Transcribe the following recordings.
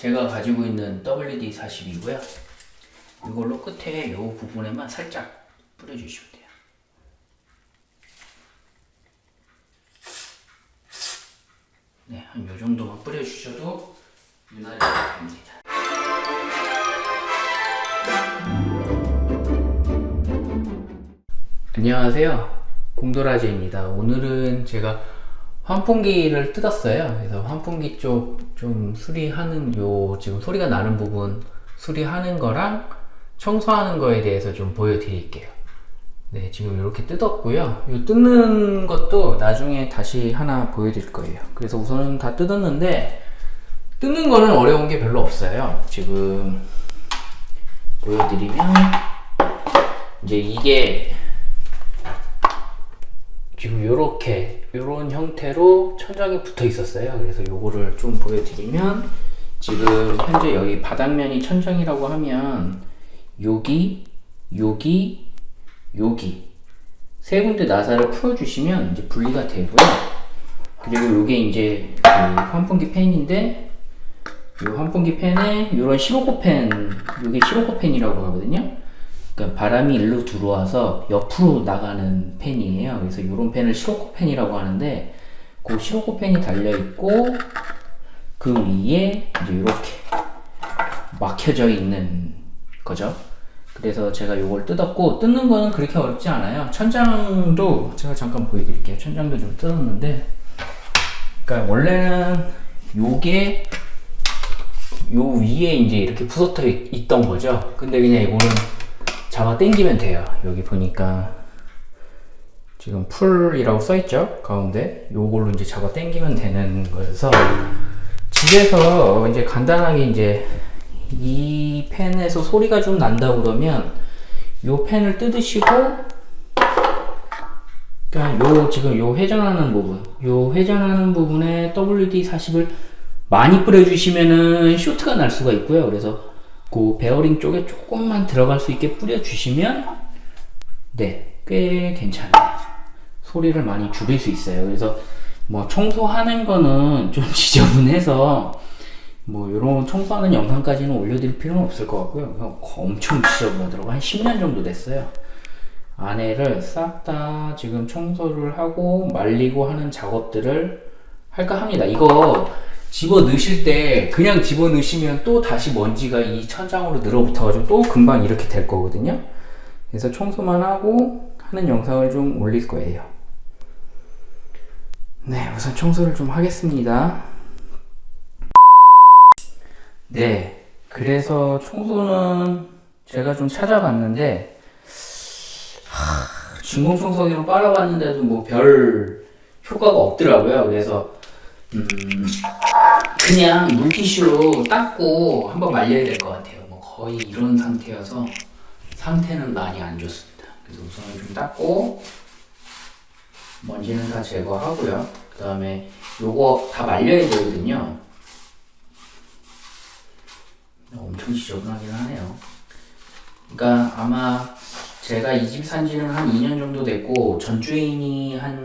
제가 가지고 있는 WD-40이고요. 이걸로 끝에 이 부분에만 살짝 뿌려주시면 돼요. 네, 한요 정도만 뿌려주셔도 윤활이 됩니다. 안녕하세요. 공도라지입니다. 오늘은 제가 환풍기를 뜯었어요. 그래서 환풍기 쪽 좀 수리하는 요 지금 소리가 나는 부분 수리하는 거랑 청소하는 거에 대해서 좀 보여드릴게요. 네, 지금 이렇게 뜯었고요. 이 뜯는 것도 나중에 다시 하나 보여드릴 거예요. 그래서 우선은 다 뜯었는데 뜯는 거는 어려운 게 별로 없어요. 지금 보여드리면 이제 이게 지금 요렇게 요런 형태로 천장에 붙어 있었어요. 그래서 요거를 좀 보여드리면 지금 현재 여기 바닥면이 천장이라고 하면 여기 여기 여기 세 군데 나사를 풀어주시면 이제 분리가 되고요. 그리고 요게 이제 그 환풍기 팬인데 이 환풍기 팬에 이런 시로코펜 이게 시로코펜이라고 하거든요 그러니까 바람이 일로 들어와서 옆으로 나가는 팬이에요. 그래서 이런 팬을 시로코 팬이라고 하는데 그 시로코 팬이 달려 있고 그 위에 이제 이렇게 막혀져 있는 거죠. 그래서 제가 이걸 뜯었고 뜯는 거는 그렇게 어렵지 않아요. 천장도 제가 잠깐 보여드릴게요. 천장도 좀 뜯었는데 그러니까 원래는 요게 요 위에 이제 이렇게 붙어 있던 거죠. 근데 그냥 이거는 잡아 당기면 돼요. 여기 보니까 지금 풀이라고 써있죠? 가운데 요걸로 이제 잡아 당기면 되는 거여서 집에서 이제 간단하게 이제 이 펜에서 소리가 좀 난다 그러면 요 펜을 뜯으시고 그러니까 요 지금 요 회전하는 부분 요 회전하는 부분에 WD-40을 많이 뿌려주시면은 쇼트가 날 수가 있고요. 그래서 그 베어링 쪽에 조금만 들어갈 수 있게 뿌려주시면 네, 꽤 괜찮아요. 소리를 많이 줄일 수 있어요. 그래서 뭐 청소하는 거는 좀 지저분해서 뭐 이런 청소하는 영상까지는 올려드릴 필요는 없을 것 같고요. 엄청 지저분하더라고. 한 10년 정도 됐어요. 안에를 싹 다 지금 청소를 하고 말리고 하는 작업들을 할까 합니다. 이거 집어 넣으실 때 그냥 집어 넣으시면 또 다시 먼지가 이 천장으로 늘어붙어 가지고 또 금방 이렇게 될 거거든요. 그래서 청소만 하고 하는 영상을 좀 올릴 거예요. 네 우선 청소를 좀 하겠습니다. 네 그래서 청소는 제가 좀 찾아봤는데 하, 진공청소기로 빨아봤는데도 뭐 별 효과가 없더라고요. 그래서 음, 그냥 물티슈로 닦고 한번 말려야 될 것 같아요. 뭐 거의 이런 상태여서 상태는 많이 안 좋습니다. 그래서 우선 좀 닦고 먼지는 다 제거하고요. 그 다음에 요거 다 말려야 되거든요. 엄청 지저분하긴 하네요. 그러니까 아마 제가 이 집 산지는 한 2년 정도 됐고 전주인이 한,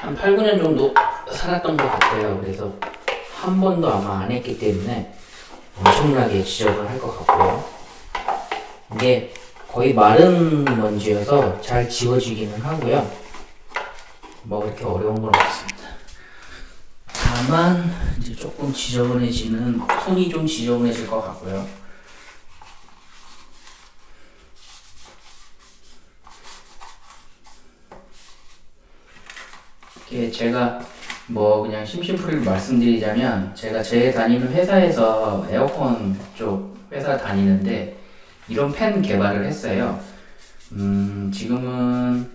한 8, 9년 정도 살았던 것 같아요. 그래서 한 번도 아마 안 했기 때문에 엄청나게 지적을 할 것 같고요. 이게 거의 마른 먼지여서 잘 지워지기는 하고요. 뭐 그렇게 어려운 건 없습니다. 다만 이제 조금 지저분해지는 손이 좀 지저분해질 것 같고요. 이게 제가 뭐 그냥 심심풀이를 말씀드리자면 제가 제 다니는 회사에서 에어컨 쪽 회사 다니는데 이런 팬 개발을 했어요. 음, 지금은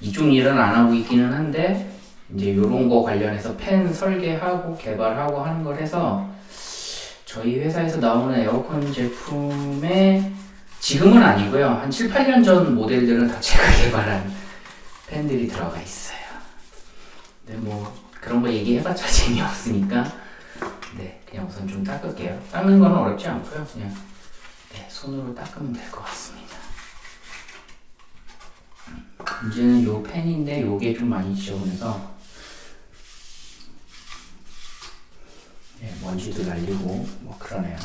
이쪽 일은 안 하고 있기는 한데 이제 요런 거 관련해서 팬 설계하고 개발하고 하는 걸 해서 저희 회사에서 나오는 에어컨 제품에 지금은 아니고요. 한 7, 8년 전 모델들은 다 제가 개발한 팬들이 들어가 있어요. 근데 뭐 그런 거 얘기해봤자 재미없으니까. 네 그냥 우선 좀 닦을게요. 닦는 건 어렵지 않고요. 그냥 네, 손으로 닦으면 될 것 같습니다. 이제는 요 펜인데 요게 좀 많이 지저분해서 네, 먼지도 날리고 뭐 그러네요.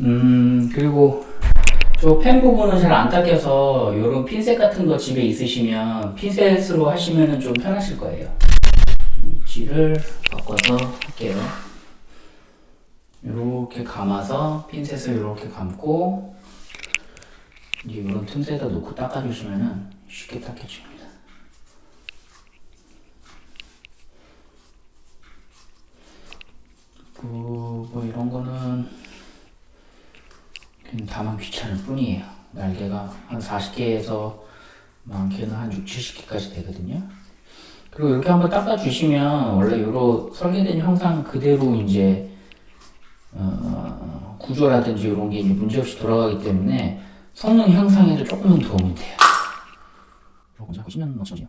음 그리고 저 펜 부분은 잘 안 닦여서 이런 핀셋 같은 거 집에 있으시면 핀셋으로 하시면 좀 편하실 거예요. 위치를 바꿔서 할게요. 이렇게 감아서 핀셋을 이렇게 감고 이런 틈새에다 놓고 닦아주시면 쉽게 닦여집니다. 그, 뭐 이런 거는 다만 귀찮을 뿐이에요. 날개가 한 40개에서 많게는 한 6, 70개까지 되거든요. 그리고 이렇게 한번 닦아주시면 원래 이런 설계된 형상 그대로 이제 어, 구조라든지 이런 게 문제없이 돌아가기 때문에 성능 향상에도 조금은 도움이 돼요. 이거 자꾸 10년 넘치죠.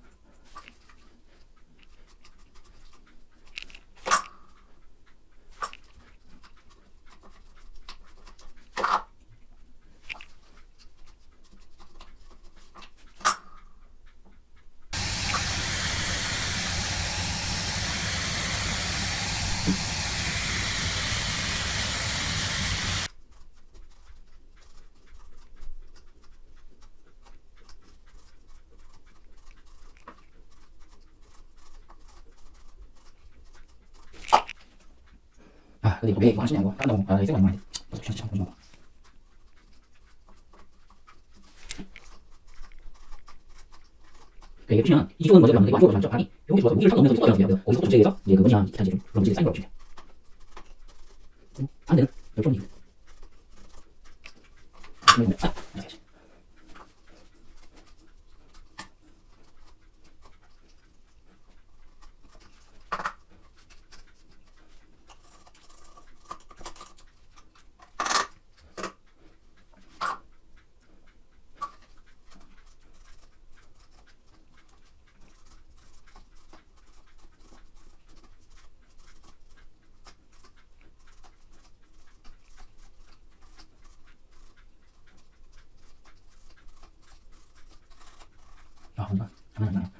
근데 이거 왜 이거 하시냐고. 딴 거, 아, 이거 아니면 안 돼. 잠시만, 잠시만. 네, 이게 보시면 이 좋은 먼지를 남는 게 완전 많죠. 아니, 여기 좋아서 무기를 딱 넣으면서 뚜껑을 열어주세요. 거기서 조제해서 이제 그 뭐냐 기타지를 럼지를 쌓인 걸 주세요. 반대는 열정이. 아, 장난 아니야.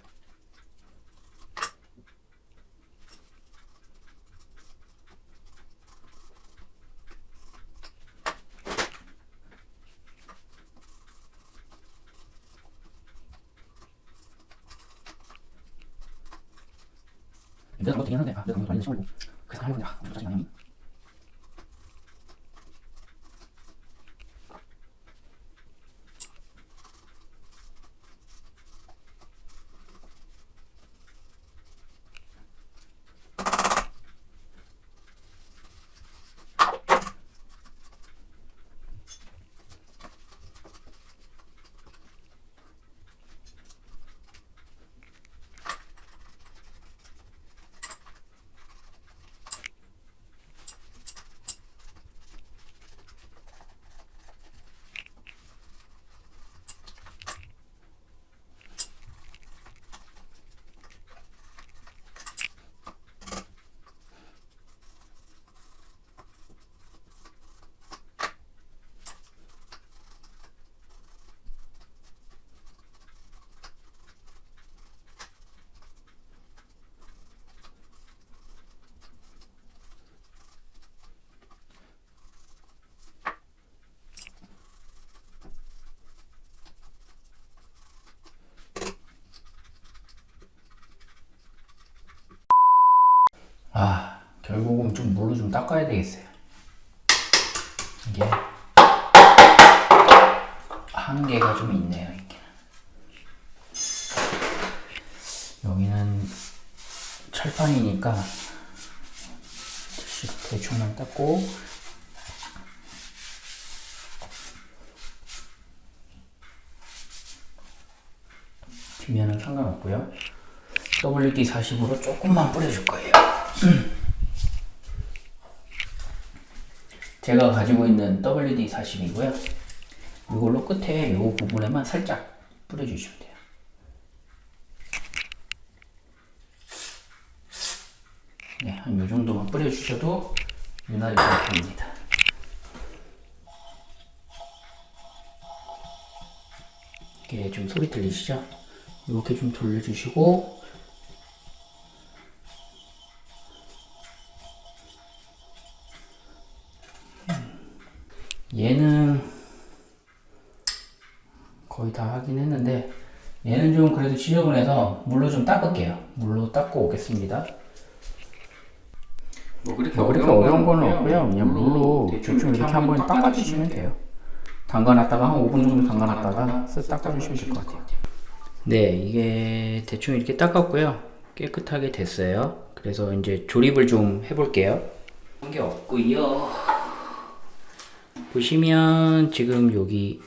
내가 뭐 되긴 하는데, 아, 내가 너무 많이 심어고 그래서 하려고 내가 엄청 짜증나냐? 아, 결국은 좀 물로 좀 닦아야 되겠어요. 이게 한계가 좀 있네요. 이게. 여기는 철판이니까 대충만 닦고 뒷면은 상관없고요. WD-40으로 조금만 뿌려줄 거예요. 제가 가지고 있는 WD-40이고요. 이걸로 끝에 이 부분에만 살짝 뿌려주시면 돼요. 네, 한 이 정도만 뿌려주셔도 돌리셔도 윤활유 상태입니다. 이게 좀 소리 들리시죠? 이렇게 좀 돌려주시고 지저분해서 물로 좀 닦을게요. 물로 닦고 오겠습니다. 뭐 그렇게, 뭐 그렇게 어려운 건 없고요. 그냥 물로 대충 이렇게 한번 닦아주시면 돼요. 담가놨다가 한 5분 정도 담가놨다가 쓱 닦아주시면 될 것 같아요. 네, 이게 대충 이렇게 닦았고요. 깨끗하게 됐어요. 그래서 이제 조립을 좀 해볼게요. 한 게 없고요. 보시면 지금 여기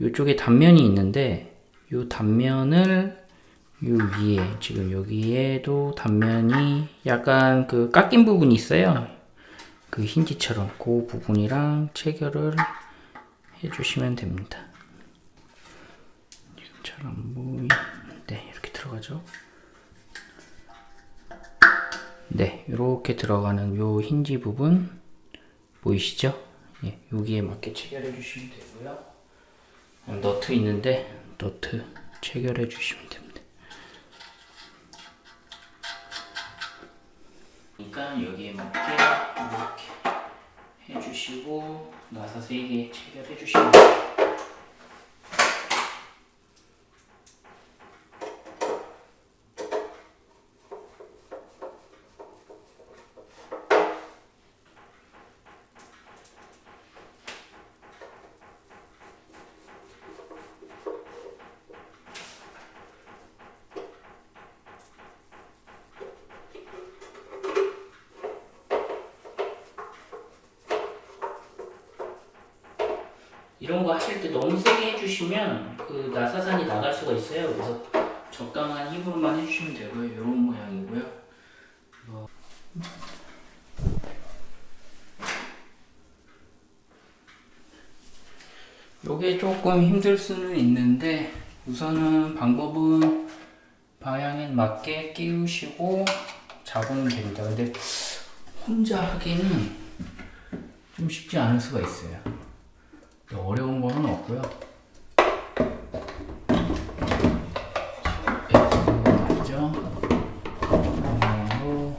이쪽에 단면이 있는데 이 단면을 요 위에 지금 여기에도 단면이 약간 그 깎인 부분이 있어요. 그 힌지처럼 그 부분이랑 체결을 해주시면 됩니다. 잘 안 보이. 네, 이렇게 들어가죠. 네, 이렇게 들어가는 요 힌지 부분 보이시죠? 예, 여기에 맞게 체결해 주시면 되고요. 너트 있는데 너트 체결해 주시면 됩니다. 그러니까 여기에 맞게 이렇게 해주시고 나사 3개 체결해 주시면 돼요. 이런 거 하실 때 너무 세게 해주시면 그 나사산이 나갈 수가 있어요. 그래서 적당한 힘으로만 해주시면 되고요. 이런 모양이고요. 뭐. 요게 조금 힘들 수는 있는데 우선은 방법은 방향에 맞게 끼우시고 잡으면 됩니다. 근데 혼자 하기는 좀 쉽지 않을 수가 있어요. 맞죠? 방향으로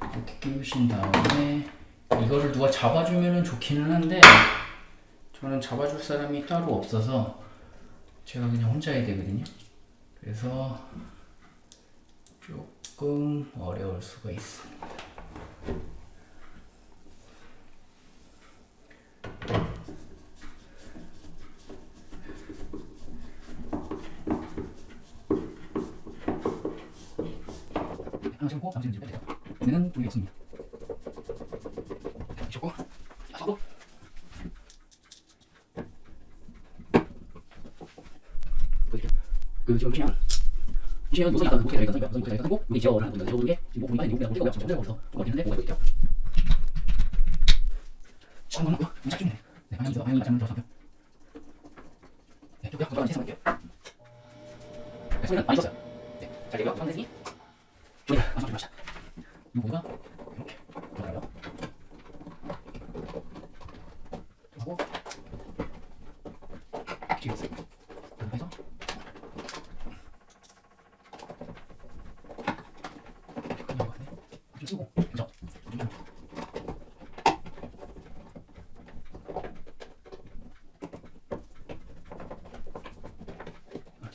이렇게 끼우신 다음에 이거를 누가 잡아주면 좋기는 한데 저는 잡아줄 사람이 따로 없어서 제가 그냥 혼자 해야 되거든요. 그래서 조금 어려울 수가 있습니다. 하나 신고 잠시 좀 빼세요. 얘는 돌이 없습니다. 미쳤고, 야사고. 그 지금 그냥 그냥 요새 약간 목에 달리가 목에 달리가 하고 여기 제어를 하는 겁니다. 제어 보는 게 지금 목 보니까 목에 목에 지금 전체가 거기서 좀 어디는데 뭐가 있죠? 시간 너무 없고요. 좀 짧게 네, 방향 방향 맞는 더 잡혀. 네, 좀 그냥 최선 할게요. 네, 소리는 많이 썼어요. 네, 잘 되고요. 저 조립하자. 이 부분가? 이렇게. 들어가요. 하고. 찍었어요. 이렇게 해서. 쓰고. 아,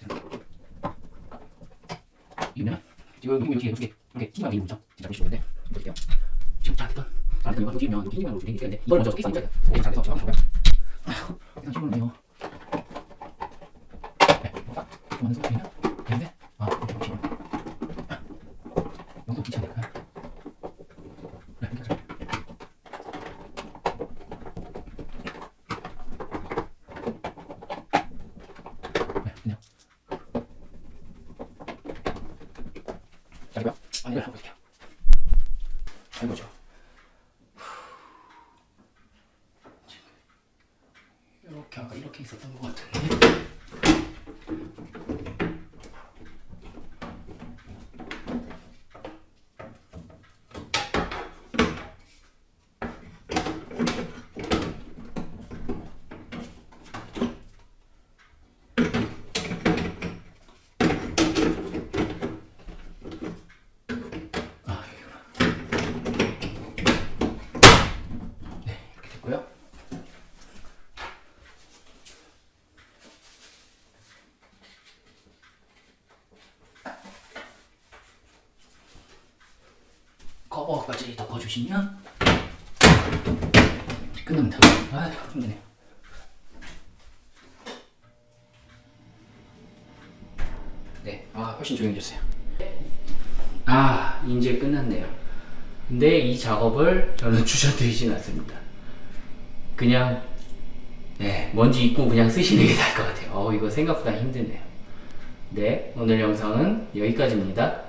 지금 이거 이렇게 이렇게 이렇게 튀기만 되는 거죠. 진짜 보시면 되는데 좀 볼게요. 지금 잘했던 잘했던 이거 튀기면 이렇게 튀기면 이렇게 되는데 이걸 먼저 끼서 이제 이렇게 잘해서 제가 한번 볼까요? 일단 친구는요. 네, 뭔가 좀 하는 소리는 되는데 아 이렇게 보시면 이것도 귀찮으니까 네 이렇게 하죠. 네 그냥 잘고요 아니 한번 볼게요. 잘 보죠. 이렇게 아까 이렇게 있었던 것 같은데. 두시면 끝납니다. 아, 힘드네요. 네, 아, 훨씬 조용해졌어요. 아, 이제 끝났네요. 근데 이 작업을 저는 추천드리진 않습니다. 그냥, 네, 먼지 입고 그냥 쓰시는 게 나을 것 같아요. 어, 이거 생각보다 힘드네요. 네, 오늘 영상은 여기까지입니다.